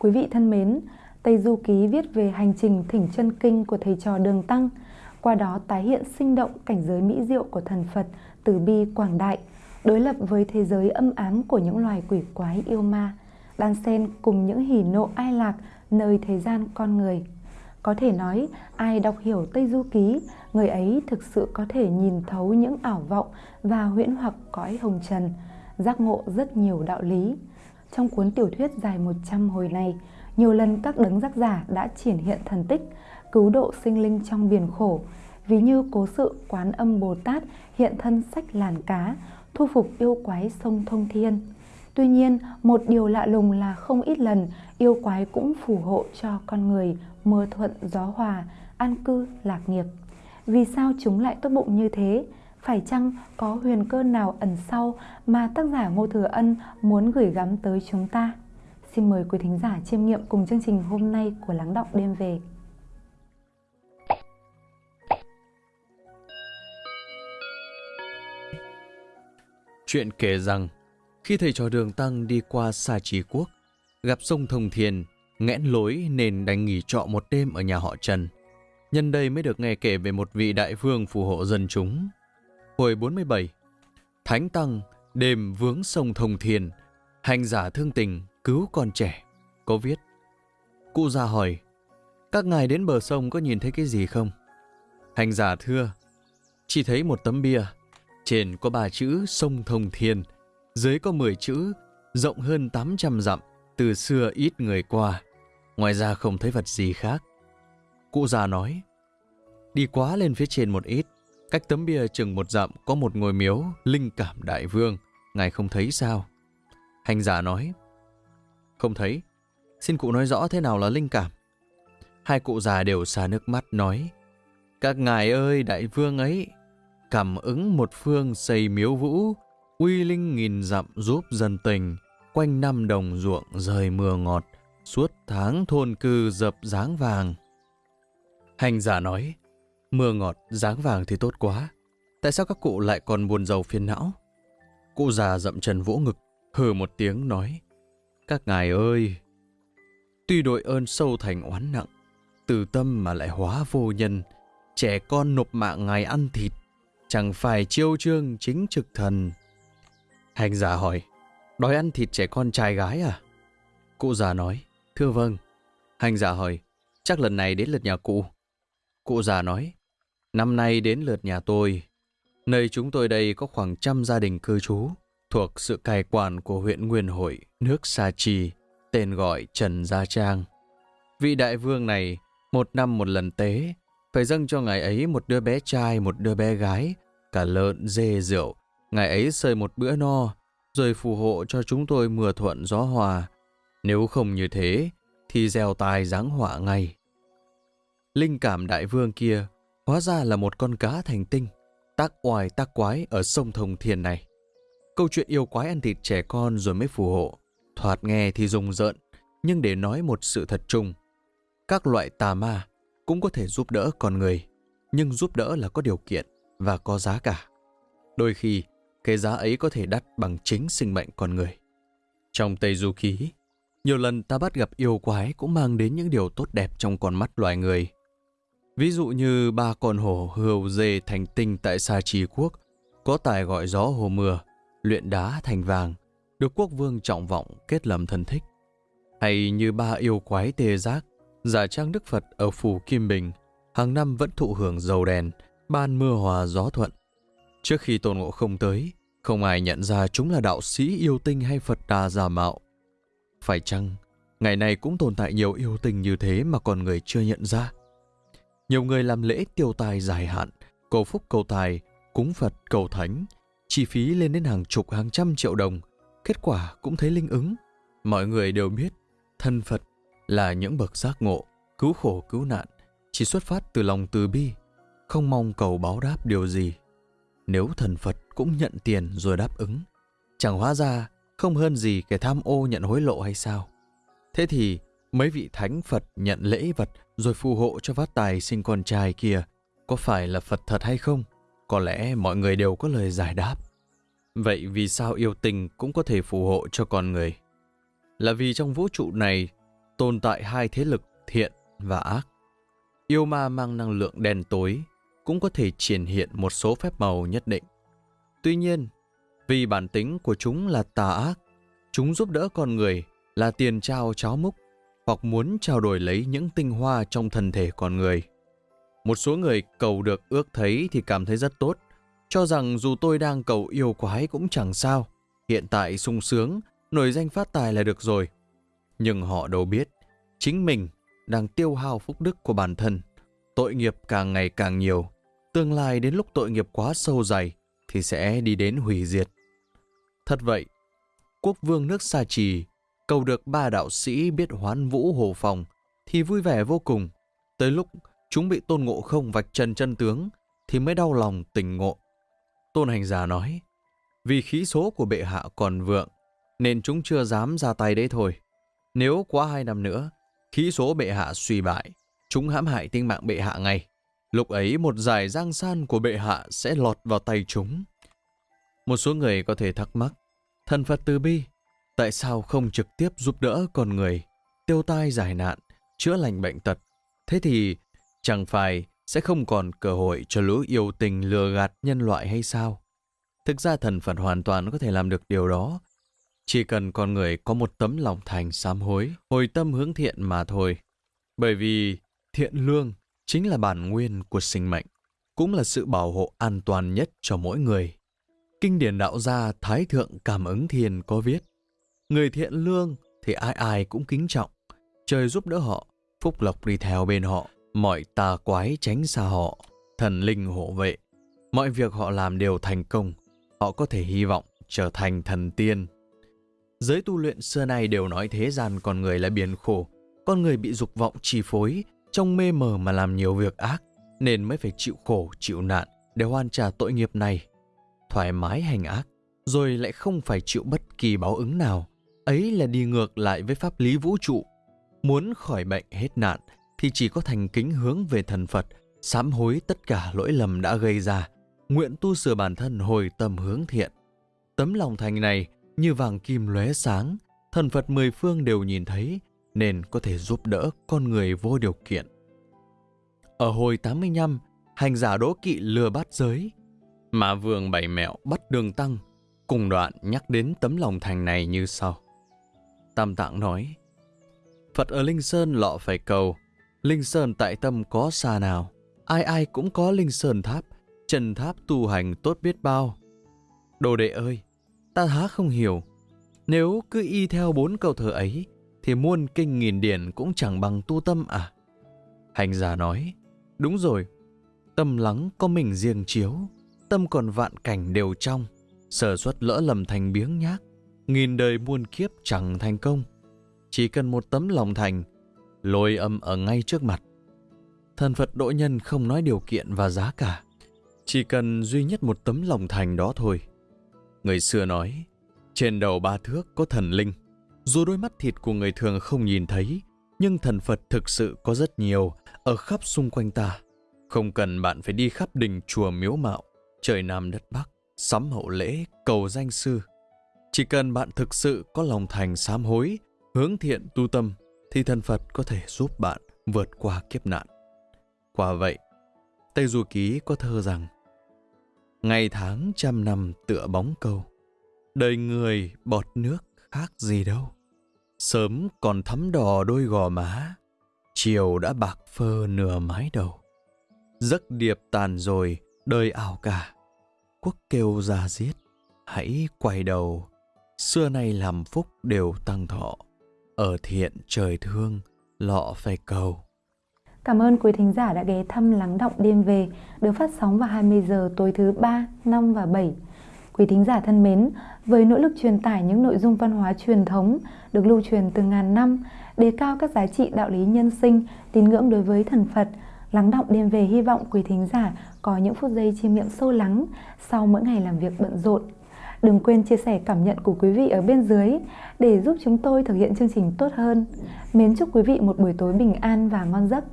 Quý vị thân mến, Tây Du Ký viết về hành trình thỉnh chân kinh của thầy trò Đường Tăng, qua đó tái hiện sinh động cảnh giới mỹ diệu của thần Phật từ bi quảng đại, đối lập với thế giới âm ám của những loài quỷ quái yêu ma, đan xen cùng những hỉ nộ ai lạc nơi thế gian con người. Có thể nói, ai đọc hiểu Tây Du Ký, người ấy thực sự có thể nhìn thấu những ảo vọng và huyễn hoặc cõi hồng trần, giác ngộ rất nhiều đạo lý. Trong cuốn tiểu thuyết dài 100 hồi này, nhiều lần các đấng giác giả đã triển hiện thần tích, cứu độ sinh linh trong biển khổ, ví như cố sự quán âm Bồ Tát hiện thân sách làn cá, thu phục yêu quái sông Thông Thiên. Tuy nhiên, một điều lạ lùng là không ít lần yêu quái cũng phù hộ cho con người mưa thuận gió hòa, an cư lạc nghiệp. Vì sao chúng lại tốt bụng như thế? Phải chăng có huyền cơ nào ẩn sau mà tác giả Ngô Thừa Ân muốn gửi gắm tới chúng ta? Xin mời quý thính giả chiêm nghiệm cùng chương trình hôm nay của Lắng Động Đêm Về. Chuyện kể rằng, khi thầy trò đường Tăng đi qua Sa Trí Quốc, gặp sông Thông Thiền, nghẽn lối nên đành nghỉ trọ một đêm ở nhà họ Trần. Nhân đây mới được nghe kể về một vị đại vương phù hộ dân chúng. Hồi 47, Thánh Tăng đêm vướng sông Thông thiền hành giả thương tình cứu con trẻ. Có viết, cụ già hỏi, các ngài đến bờ sông có nhìn thấy cái gì không? Hành giả thưa, chỉ thấy một tấm bia, trên có ba chữ sông Thông Thiên, dưới có 10 chữ, rộng hơn 800 dặm, từ xưa ít người qua. Ngoài ra không thấy vật gì khác. Cụ già nói, đi quá lên phía trên một ít, cách tấm bia chừng một dặm có một ngôi miếu linh cảm đại vương, ngài không thấy sao? Hành giả nói, không thấy, xin cụ nói rõ thế nào là linh cảm. Hai cụ già đều xa nước mắt nói, các ngài ơi đại vương ấy, cảm ứng một phương xây miếu vũ, uy linh nghìn dặm giúp dân tình, quanh năm đồng ruộng rời mưa ngọt, suốt tháng thôn cư dập dáng vàng. Hành giả nói, mưa ngọt, dáng vàng thì tốt quá. Tại sao các cụ lại còn buồn giàu phiền não? Cụ già dậm chân vỗ ngực, hừ một tiếng nói, các ngài ơi! Tuy đội ơn sâu thành oán nặng, từ tâm mà lại hóa vô nhân, trẻ con nộp mạng ngài ăn thịt, chẳng phải chiêu trương chính trực thần. Hành giả hỏi, đói ăn thịt trẻ con trai gái à? Cụ già nói, thưa vâng. Hành giả hỏi, chắc lần này đến lượt nhà cụ. Cụ già nói, năm nay đến lượt nhà tôi. Nơi chúng tôi đây có khoảng trăm gia đình cư trú, thuộc sự cai quản của huyện Nguyên Hội, nước Sa Chi, tên gọi Trần Gia Trang. Vị đại vương này, một năm một lần tế, phải dâng cho ngài ấy một đứa bé trai, một đứa bé gái, cả lợn, dê, rượu. Ngài ấy sơi một bữa no, rồi phù hộ cho chúng tôi mưa thuận gió hòa. Nếu không như thế, thì gieo tài giáng họa ngay. Linh cảm đại vương kia hóa ra là một con cá thành tinh, tác oai tác quái ở sông Thông Thiên này. Câu chuyện yêu quái ăn thịt trẻ con rồi mới phù hộ, thoạt nghe thì rùng rợn, nhưng để nói một sự thật chung, các loại tà ma cũng có thể giúp đỡ con người, nhưng giúp đỡ là có điều kiện và có giá cả. Đôi khi, cái giá ấy có thể đắt bằng chính sinh mệnh con người. Trong Tây Du Ký, nhiều lần ta bắt gặp yêu quái cũng mang đến những điều tốt đẹp trong con mắt loài người. Ví dụ như ba con hổ hươu dê thành tinh tại Sa Trì Quốc, có tài gọi gió hồ mưa, luyện đá thành vàng, được quốc vương trọng vọng kết lầm thân thích. Hay như ba yêu quái tê giác, giả trang Đức Phật ở phủ Kim Bình, hàng năm vẫn thụ hưởng dầu đèn, ban mưa hòa gió thuận. Trước khi Tôn Ngộ không tới, không ai nhận ra chúng là đạo sĩ yêu tinh hay Phật đà giả mạo. Phải chăng, ngày nay cũng tồn tại nhiều yêu tinh như thế mà con người chưa nhận ra? Nhiều người làm lễ tiêu tài dài hạn, cầu phúc cầu tài, cúng Phật cầu thánh, chi phí lên đến hàng chục hàng trăm triệu đồng, kết quả cũng thấy linh ứng. Mọi người đều biết, thân Phật là những bậc giác ngộ, cứu khổ cứu nạn, chỉ xuất phát từ lòng từ bi, không mong cầu báo đáp điều gì. Nếu thần Phật cũng nhận tiền rồi đáp ứng, chẳng hóa ra không hơn gì kẻ tham ô nhận hối lộ hay sao? Thế thì mấy vị thánh Phật nhận lễ vật rồi phù hộ cho phát tài sinh con trai kia có phải là Phật thật hay không? Có lẽ mọi người đều có lời giải đáp. Vậy vì sao yêu tình cũng có thể phù hộ cho con người? Là vì trong vũ trụ này, tồn tại hai thế lực thiện và ác. Yêu ma mang năng lượng đen tối cũng có thể triển hiện một số phép màu nhất định. Tuy nhiên, vì bản tính của chúng là tà ác, chúng giúp đỡ con người là tiền trao cháo múc hoặc muốn trao đổi lấy những tinh hoa trong thân thể con người. Một số người cầu được ước thấy thì cảm thấy rất tốt, cho rằng dù tôi đang cầu yêu quái cũng chẳng sao, hiện tại sung sướng, nổi danh phát tài là được rồi. Nhưng họ đâu biết, chính mình đang tiêu hao phúc đức của bản thân, tội nghiệp càng ngày càng nhiều, tương lai đến lúc tội nghiệp quá sâu dày thì sẽ đi đến hủy diệt. Thật vậy, quốc vương nước Sa Trì cầu được ba đạo sĩ biết hoán vũ hồ phòng thì vui vẻ vô cùng. Tới lúc chúng bị tôn ngộ không vạch trần chân tướng thì mới đau lòng tình ngộ. Tôn hành giả nói, vì khí số của bệ hạ còn vượng nên chúng chưa dám ra tay đấy thôi. Nếu quá hai năm nữa, khí số bệ hạ suy bại, chúng hãm hại tinh mạng bệ hạ ngay. Lúc ấy một giải giang san của bệ hạ sẽ lọt vào tay chúng. Một số người có thể thắc mắc, thần Phật từ bi, tại sao không trực tiếp giúp đỡ con người, tiêu tai giải nạn, chữa lành bệnh tật? Thế thì chẳng phải sẽ không còn cơ hội cho lũ yêu tình lừa gạt nhân loại hay sao? Thực ra thần Phật hoàn toàn có thể làm được điều đó. Chỉ cần con người có một tấm lòng thành sám hối, hồi tâm hướng thiện mà thôi. Bởi vì thiện lương chính là bản nguyên của sinh mệnh, cũng là sự bảo hộ an toàn nhất cho mỗi người. Kinh điển đạo gia Thái Thượng Cảm ứng Thiền có viết, người thiện lương thì ai ai cũng kính trọng, trời giúp đỡ họ, phúc lộc đi theo bên họ, mọi tà quái tránh xa họ, thần linh hộ vệ. Mọi việc họ làm đều thành công, họ có thể hy vọng trở thành thần tiên. Giới tu luyện xưa nay đều nói thế gian con người là biển khổ, con người bị dục vọng chi phối, trong mê mờ mà làm nhiều việc ác, nên mới phải chịu khổ, chịu nạn để hoàn trả tội nghiệp này. Thoải mái hành ác, rồi lại không phải chịu bất kỳ báo ứng nào. Ấy là đi ngược lại với pháp lý vũ trụ. Muốn khỏi bệnh hết nạn thì chỉ có thành kính hướng về thần Phật, sám hối tất cả lỗi lầm đã gây ra, nguyện tu sửa bản thân hồi tâm hướng thiện. Tấm lòng thành này như vàng kim lóe sáng, thần Phật mười phương đều nhìn thấy, nên có thể giúp đỡ con người vô điều kiện. Ở hồi 85, hành giả đỗ kỵ lừa bát giới, mà vương bảy mẹo bắt đường tăng, cùng đoạn nhắc đến tấm lòng thành này như sau. Tam Tạng nói, Phật ở Linh Sơn lọ phải cầu, Linh Sơn tại tâm có xa nào, ai ai cũng có Linh Sơn tháp, trần tháp tu hành tốt biết bao. Đồ đệ ơi, ta há không hiểu, nếu cứ y theo bốn câu thơ ấy, thì muôn kinh nghìn điển cũng chẳng bằng tu tâm à? Hành giả nói, đúng rồi, tâm lắng có mình riêng chiếu, tâm còn vạn cảnh đều trong, sở xuất lỡ lầm thành biếng nhác, nghìn đời muôn kiếp chẳng thành công. Chỉ cần một tấm lòng thành, lôi âm ở ngay trước mặt. Thần Phật độ nhân không nói điều kiện và giá cả, chỉ cần duy nhất một tấm lòng thành đó thôi. Người xưa nói, trên đầu ba thước có thần linh, dù đôi mắt thịt của người thường không nhìn thấy, nhưng thần Phật thực sự có rất nhiều ở khắp xung quanh ta. Không cần bạn phải đi khắp đình chùa miếu mạo, trời Nam đất Bắc, sắm hậu lễ, cầu danh sư. Chỉ cần bạn thực sự có lòng thành sám hối, hướng thiện tu tâm, thì thần Phật có thể giúp bạn vượt qua kiếp nạn. Quả vậy, Tây Du Ký có thơ rằng Ngày tháng trăm năm tựa bóng câu, đời người bọt nước khác gì đâu. Sớm còn thắm đỏ đôi gò má, chiều đã bạc phơ nửa mái đầu. Giấc điệp tàn rồi, đời ảo cả. Quốc kêu ra giết, hãy quay đầu. Xưa nay làm phúc đều tăng thọ, ở thiện trời thương, lọ phải cầu. Cảm ơn quý thính giả đã ghé thăm Lắng Động Đêm Về, được phát sóng vào 20 giờ tối thứ 3, 5 và 7 Quý thính giả thân mến, với nỗ lực truyền tải những nội dung văn hóa truyền thống được lưu truyền từ ngàn năm, đề cao các giá trị đạo lý nhân sinh, tín ngưỡng đối với thần Phật, lắng động đêm về hy vọng quý thính giả có những phút giây chiêm nghiệm sâu lắng sau mỗi ngày làm việc bận rộn. Đừng quên chia sẻ cảm nhận của quý vị ở bên dưới để giúp chúng tôi thực hiện chương trình tốt hơn. Mến chúc quý vị một buổi tối bình an và ngon giấc.